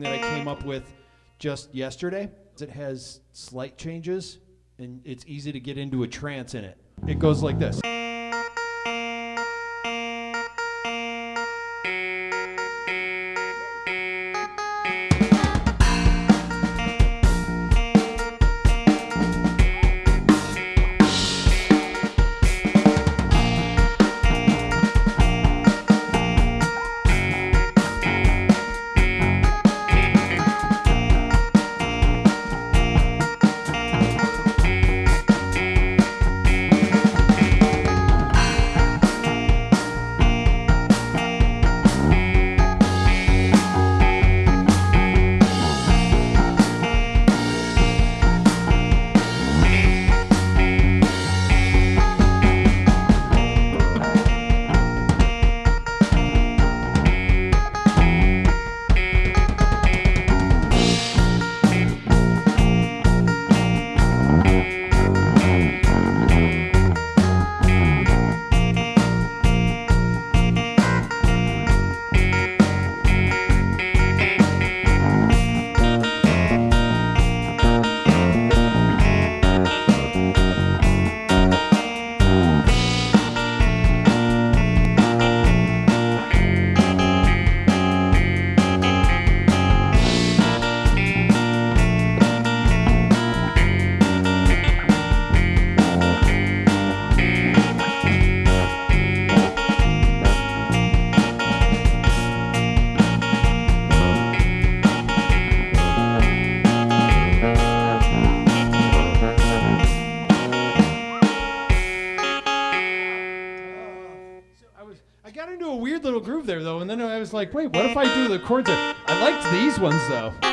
Eh. up with just yesterday. It has slight changes, and it's easy to get into a trance in it. It goes like this. Into a weird little groove there though, and then I was like, wait, what if I do the chords? That, I liked these ones though.